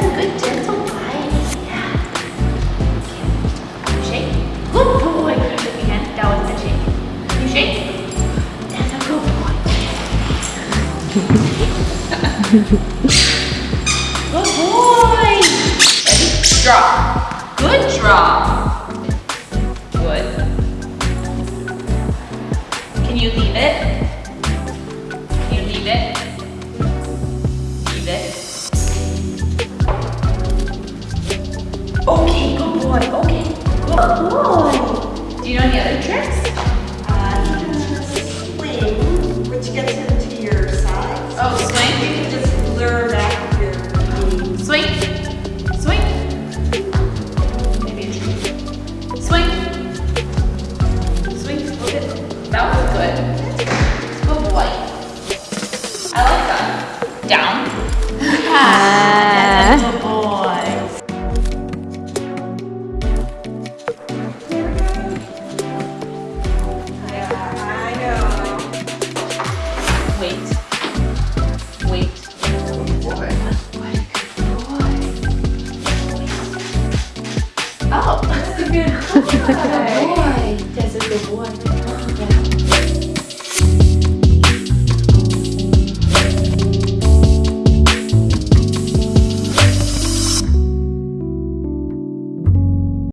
That's a good gentle bite. Yeah. Shake. Good boy. Keep your hand shake. You shake. That's a good boy. good boy. Ready? Drop. Good drop. Good. Can you leave it? Good boy. Do you know any other tricks? Uh, you can swing, which gets into your sides. Oh, swing. You can just lure back your knees. Swing. Swing. Maybe a tree. Swing. Swing. Look at that was good. Good boy. I like good